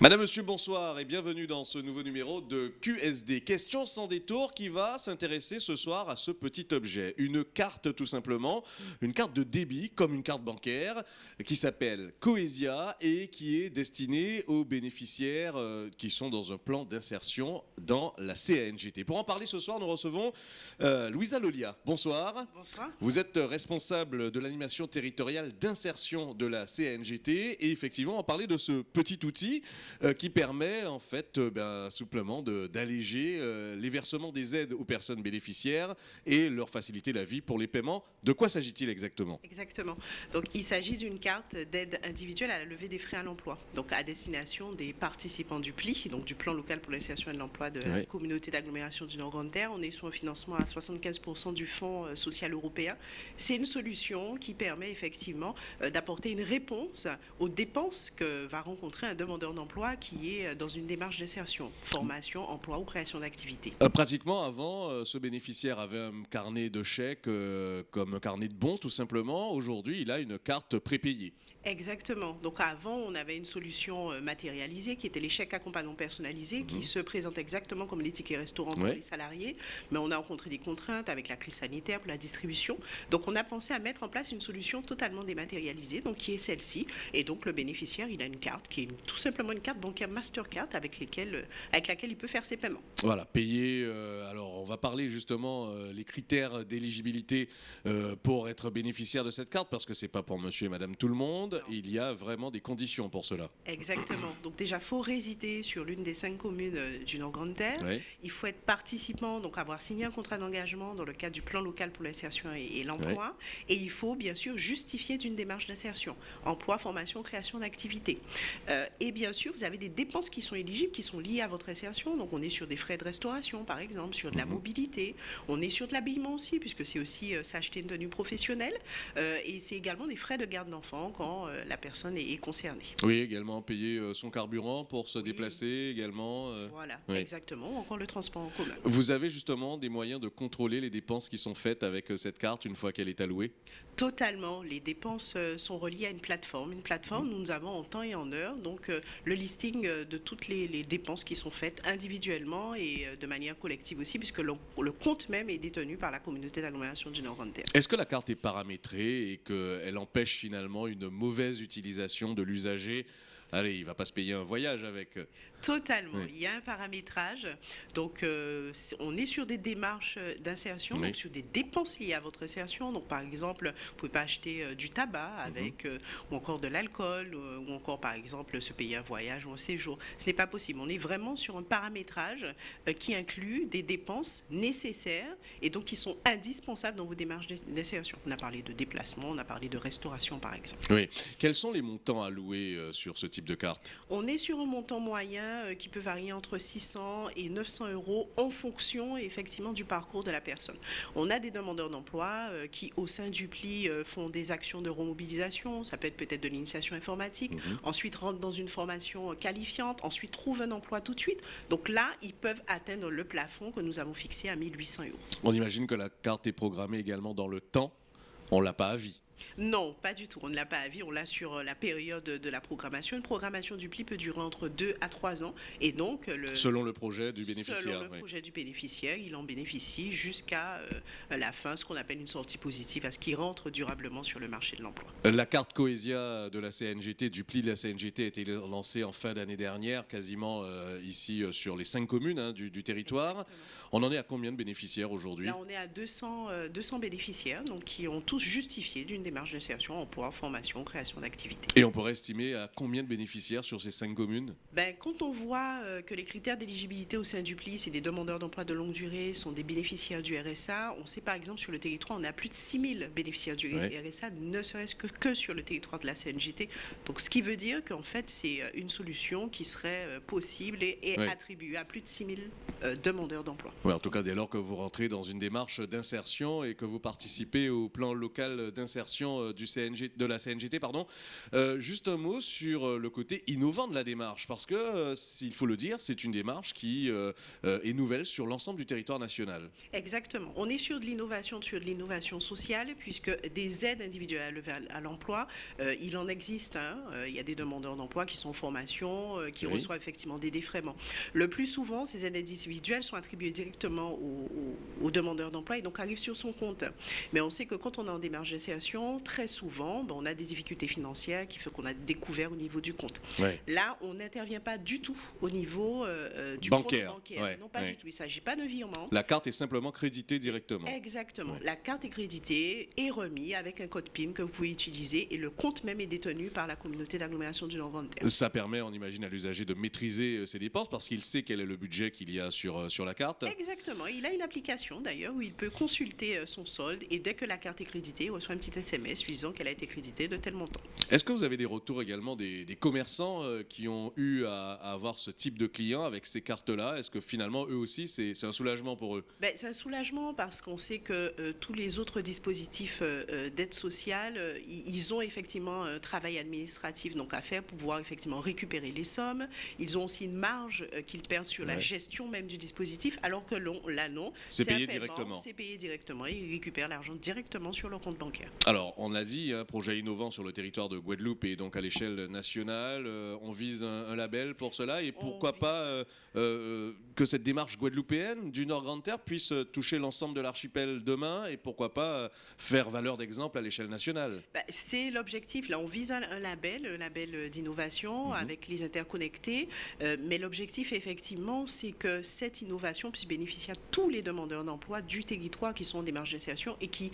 Madame, Monsieur, bonsoir et bienvenue dans ce nouveau numéro de QSD. Question sans détour qui va s'intéresser ce soir à ce petit objet. Une carte tout simplement, une carte de débit comme une carte bancaire qui s'appelle Coesia et qui est destinée aux bénéficiaires euh, qui sont dans un plan d'insertion dans la CNGT. Pour en parler ce soir, nous recevons euh, Louisa Lolia. Bonsoir. Bonsoir. Vous êtes responsable de l'animation territoriale d'insertion de la CNGT et effectivement en parler de ce petit outil qui permet en fait euh, ben, souplement d'alléger euh, les versements des aides aux personnes bénéficiaires et leur faciliter la vie pour les paiements. De quoi s'agit-il exactement? Exactement. Donc, il s'agit d'une carte d'aide individuelle à la levée des frais à l'emploi, donc à destination des participants du PLI, donc du plan local pour l'insertion et de l'emploi de la communauté d'agglomération du Nord-Grande-Terre. On est sur un financement à 75% du Fonds euh, social européen. C'est une solution qui permet effectivement euh, d'apporter une réponse aux dépenses que va rencontrer un demandeur d'emploi qui est euh, dans une démarche d'insertion, formation, emploi ou création d'activité. Euh, Pratiquement avant, euh, ce bénéficiaire avait un carnet de chèques euh, comme un carnet de bons tout simplement. Aujourd'hui, il a une carte prépayée. Exactement. Donc avant, on avait une solution matérialisée qui était les chèques accompagnants personnalisés qui se présentent exactement comme les tickets restaurants pour Ouais. les salariés. Mais on a rencontré des contraintes avec la crise sanitaire pour la distribution. Donc on a pensé à mettre en place une solution totalement dématérialisée, donc qui est celle-ci. Et donc le bénéficiaire, il a une carte qui est tout simplement une carte bancaire Mastercard avec, lesquelles, euh, avec laquelle il peut faire ses paiements. Voilà, payer. euh, alors, on va parler justement euh, les critères d'éligibilité euh, pour être bénéficiaire de cette carte, parce que c'est pas pour Monsieur et Madame tout le monde. Il y a vraiment des conditions pour cela. Exactement. Donc déjà, faut résider sur l'une des cinq communes du Nord-Grande-Terre. Il faut être participant, donc avoir signé un contrat d'engagement dans le cadre du plan local pour l'insertion et, et l'emploi. Et il faut bien sûr justifier d'une démarche d'insertion, emploi, formation, création d'activité. Euh, et bien sûr, vous avez des dépenses qui sont éligibles, qui sont liées à votre insertion. Donc on est sur des frais de restauration, par exemple, sur de la Mhm. mobilité. On est sur de l'habillement aussi, puisque c'est aussi euh, s'acheter une tenue professionnelle. Euh, et c'est également des frais de garde d'enfant quand euh, la personne est, est concernée. Oui, également payer son carburant pour se déplacer également. Voilà, oui. exactement. Encore le transport en commun. Vous avez justement des moyens de contrôler les dépenses qui sont faites avec cette carte une fois qu'elle est allouée? Totalement. Les dépenses euh, sont reliées à une plateforme. Une plateforme, nous avons en temps et en heure donc euh, le listing euh, de toutes les, dépenses qui sont faites individuellement et de manière collective aussi, puisque le, compte même est détenu par la communauté d'agglomération du Nord-Grande-Terre. Est-ce que la carte est paramétrée et qu'elle empêche finalement une mauvaise utilisation de l'usager Allez, il va pas se payer un voyage avec. euh, Totalement. Oui. Il y a un paramétrage. Donc, euh, on est sur des démarches euh, d'insertion, Oui. donc sur des dépenses liées à votre insertion. Donc, par exemple, vous ne pouvez pas acheter euh, du tabac Mhm. avec, euh, ou encore de l'alcool, ou encore, par exemple, se payer un voyage ou un séjour. Ce n'est pas possible. On est vraiment sur un paramétrage qui inclut des dépenses nécessaires et donc qui sont indispensables dans vos démarches d'in- d'insertion. On a parlé de déplacement, on a parlé de restauration, par exemple. Oui. Quels sont les montants alloués sur ce type de carte On est sur un montant moyen euh, qui peut varier entre 600 et 900 euros en fonction effectivement du parcours de la personne. On a des demandeurs d'emploi euh, qui, au sein du PLI, euh, font des actions de remobilisation. Ça peut être peut-être de l'initiation informatique. Mhm. Ensuite, rentrent dans une formation qualifiante. Ensuite, trouvent un emploi tout de suite. Donc là, ils peuvent atteindre le plafond que nous avons fixé à 1800 euros. On imagine que la carte est programmée également dans le temps. On l'a pas à vie. Non, pas du tout. On ne l'a pas à vie, on l'a sur euh, la période de la programmation. Une programmation du PLI peut durer entre 2 à 3 ans. Et donc, le, Selon le projet du Selon bénéficiaire. le oui. projet du bénéficiaire, il en bénéficie jusqu'à euh, la fin, ce qu'on appelle une sortie positive, à ce qui rentre durablement sur le marché de l'emploi. La carte Coesia de la CNGT, du pli de la CNGT, a été lancée en fin d'année dernière, quasiment euh, ici euh, sur les cinq communes hein, du, du territoire. On en est à combien de bénéficiaires aujourd'hui? Là, on est à 200, euh, 200 bénéficiaires donc, qui ont tous justifié d'une démarche d'insertion, emploi, formation, création d'activité. Et on pourrait estimer à combien de bénéficiaires sur ces cinq communes? Ben, quand on voit euh, que les critères d'éligibilité au sein du PLI, c'est des demandeurs d'emploi de longue durée, sont des bénéficiaires du RSA, on sait par exemple sur le territoire, on a plus de 6000 bénéficiaires du Ouais. RSA, ne serait-ce que, que sur le territoire de la CNGT. Donc ce qui veut dire qu'en fait, c'est euh, une solution qui serait euh, possible et, et Ouais. attribuée à plus de 6000 euh, demandeurs d'emploi. En tout cas, dès lors que vous rentrez dans une démarche d'insertion et que vous participez au plan local d'insertion. Version du CNG, de la CNGT. Pardon. juste un mot sur le côté innovant de la démarche, parce que, s'il faut le dire, c'est une démarche qui est nouvelle sur l'ensemble du territoire national. Exactement. On est sur de l'innovation, sur de l'innovation sociale, puisque des aides individuelles à l'emploi, il en existe. Hein. il y a des demandeurs d'emploi qui sont en formation, qui reçoivent effectivement des défraiements. Le plus souvent, ces aides individuelles sont attribuées directement aux, demandeurs d'emploi et donc arrivent sur son compte. Mais on sait que quand on est en démarche très souvent, ben, on a des difficultés financières qui font qu'on a découvert au niveau du compte. Là, on n'intervient pas du tout au niveau euh, euh, du bancaire. compte bancaire. non, pas du tout. Il ne s'agit pas de virement. La carte est simplement créditée directement. Exactement. La carte est créditée et remise avec un code PIN que vous pouvez utiliser et le compte même est détenu par la communauté d'agglomération du nord Ça permet, on imagine, à l'usager de maîtriser euh, ses dépenses parce qu'il sait quel est le budget qu'il y a sur, sur la carte. Exactement. Il a une application d'ailleurs où il peut consulter son solde et dès que la carte est créditée, il reçoit un petit SMS disant qu'elle a été créditée de tel montant. Est-ce que vous avez des retours également des, commerçants euh, qui ont eu à, avoir ce type de clients avec ces cartes-là? Est-ce que finalement, eux aussi, c'est un soulagement pour eux? Ben, C'est un soulagement parce qu'on sait que euh, tous les autres dispositifs d'aide sociale, ils ont effectivement un travail administratif donc à faire pour pouvoir effectivement récupérer les sommes. Ils ont aussi une marge qu'ils perdent sur la gestion même du dispositif, alors que là, non. C'est payé directement. C'est payé directement. Ils récupèrent l'argent directement sur leur compte bancaire. Alors, on l'a dit, un hein, projet innovant sur le territoire de Guadeloupe et donc à l'échelle nationale. Euh, on vise un, label pour cela et pourquoi pas euh, euh, que cette démarche guadeloupéenne du Nord Grande Terre puisse toucher l'ensemble de l'archipel demain et pourquoi pas faire valeur d'exemple à l'échelle nationale. Bah, c'est l'objectif. Là, on vise un, label, un label d'innovation mhm. avec les interconnectés. mais l'objectif, effectivement, c'est que cette innovation puisse bénéficier à tous les demandeurs d'emploi du territoire qui sont en démarche d'insertion et qui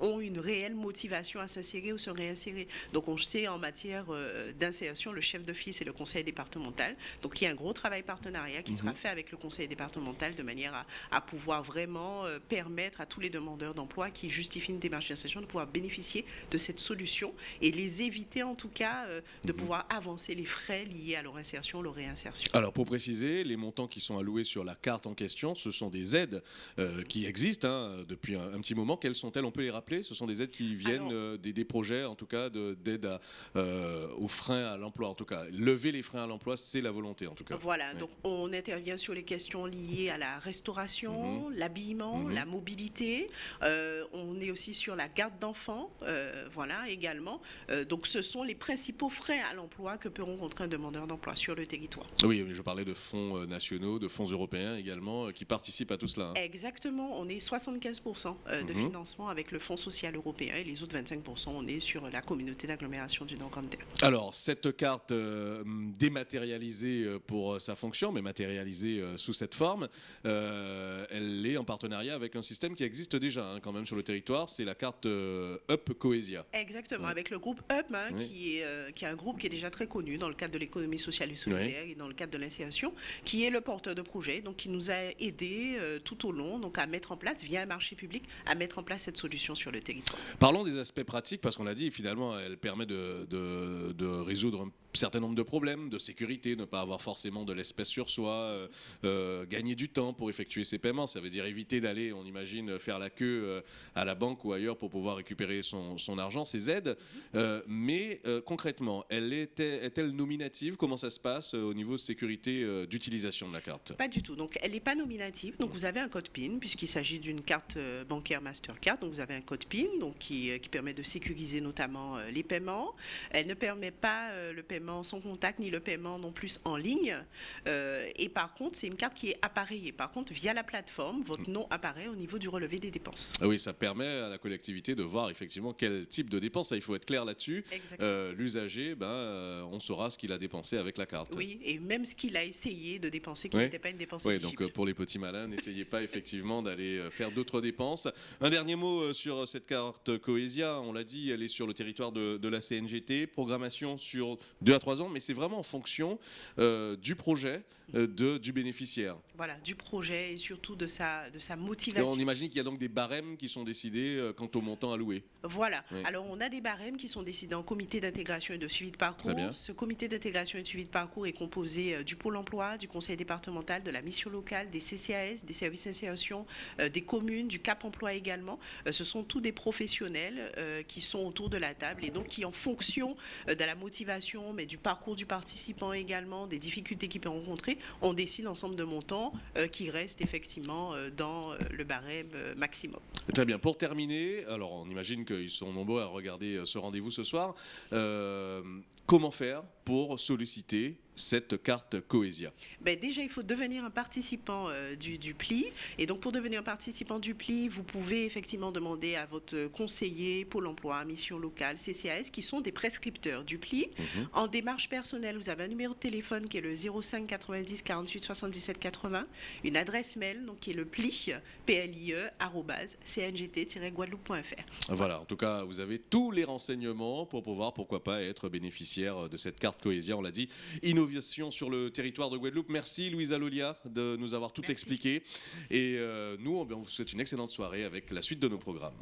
ont une réelle motivation à s'insérer ou se réinsérer. Donc on sait en matière euh, d'insertion, le chef d'office et le conseil départemental. Donc il y a un gros travail partenariat qui sera mhm. fait avec le conseil départemental de manière à, pouvoir vraiment permettre à tous les demandeurs d'emploi qui justifient une démarche d'insertion de pouvoir bénéficier de cette solution et les éviter en tout cas de mhm. pouvoir avancer les frais liés à leur insertion, leur réinsertion. Alors pour préciser, les montants qui sont alloués sur la carte en question, ce sont des aides euh, qui existent hein, depuis un, petit moment. Quelles sont-elles? On peut les rappeler? Ce sont des aides qui viennent euh, des, projets, en tout cas, d'aide euh, aux freins à l'emploi. En tout cas, lever les freins à l'emploi, c'est la volonté, en tout cas. Voilà, donc on intervient sur les questions liées à la restauration, mhm. l'habillement, mhm. la mobilité. on est aussi sur la garde d'enfants, voilà, également. donc ce sont les principaux freins à l'emploi que peut rencontrer un demandeur d'emploi sur le territoire. Oui, je parlais de fonds nationaux, de fonds européens également, qui participent à tout cela. Hein. Exactement, on est 75% euh, de mhm. financement avec le Fonds social européen et les autres 25%, on est sur la communauté d'agglomération du Nord-Grande-Terre. Alors, cette carte euh, dématérialisée euh, pour sa fonction, mais matérialisée sous cette forme, elle est en partenariat avec un système qui existe déjà hein, quand même sur le territoire, c'est la carte UP Coesia. Exactement, avec le groupe UP, hein, qui, est, qui est un groupe qui est déjà très connu dans le cadre de l'économie sociale et solidaire et dans le cadre de l'insertion, qui est le porteur de projet, donc qui nous a aidé tout au long donc à mettre en place, via un marché public, à mettre en place cette solution sur le territoire. Parlons des aspects pratiques, parce qu'on l'a dit, finalement, elle permet de, résoudre certain nombre de problèmes de sécurité, ne pas avoir forcément de l'espèce sur soi, euh, euh, gagner du temps pour effectuer ses paiements. Ça veut dire éviter d'aller, on imagine, faire la queue euh, à la banque ou ailleurs pour pouvoir récupérer son, argent, ses aides. mais concrètement, elle est-elle nominative? Comment ça se passe au niveau sécurité d'utilisation de la carte? Pas du tout. Donc elle n'est pas nominative. Donc vous avez un code PIN puisqu'il s'agit d'une carte bancaire Mastercard. Donc vous avez un code PIN donc qui permet de sécuriser notamment les paiements. Elle ne permet pas le paiement sans contact ni le paiement non plus en ligne. Euh, et par contre, c'est une carte qui est appareillée. Par contre, via la plateforme, votre nom apparaît au niveau du relevé des dépenses. Ah oui, ça permet à la collectivité de voir effectivement quel type de dépenses. il faut être clair là-dessus. Euh, l'usager, ben, euh, on saura ce qu'il a dépensé avec la carte. Oui, et même ce qu'il a essayé de dépenser, qui n'était pas une dépense. Oui, donc pour les petits malins, n'essayez pas effectivement d'aller faire d'autres dépenses. Un dernier mot sur cette carte Coesia. On l'a dit, elle est sur le territoire de, de la CNGT. Programmation sur Deux à trois ans, mais c'est vraiment en fonction euh, du projet euh, de, du bénéficiaire. Voilà, du projet et surtout de sa, de sa motivation. on imagine qu'il y a donc des barèmes qui sont décidés euh, quant au montant alloué. Voilà. Alors on a des barèmes qui sont décidés en comité d'intégration et de suivi de parcours. Ce comité d'intégration et de suivi de parcours est composé du pôle emploi, du conseil départemental, de la mission locale, des CCAS, des services d'insertion, des communes, du Cap emploi également. ce sont tous des professionnels qui sont autour de la table et donc qui en fonction de la motivation, mais du parcours du participant également, des difficultés qu'il peut rencontrer, on décide l'ensemble de montants euh, qui restent effectivement euh, dans euh, le barème maximum. Très bien. Pour terminer, alors on imagine qu'ils sont nombreux à regarder ce rendez-vous ce soir. comment faire pour solliciter cette carte Cohésia ben Déjà, il faut devenir un participant euh, du, PLI. Et donc, pour devenir un participant du PLI, vous pouvez effectivement demander à votre conseiller, Pôle emploi, mission locale, CCAS, qui sont des prescripteurs du PLI. Mhm. En démarche personnelle, vous avez un numéro de téléphone qui est le 05 90 48 77 80, une adresse mail donc, qui est le pli, plie, cngt-guadeloupe.fr. Voilà, en tout cas, vous avez tous les renseignements pour pouvoir, pourquoi pas, être bénéficiaire de cette carte Cohésia, on l'a dit sur le territoire de Guadeloupe. Merci Louisa Lolia de nous avoir tout expliqué. Et euh, nous, on vous souhaite une excellente soirée avec la suite de nos programmes.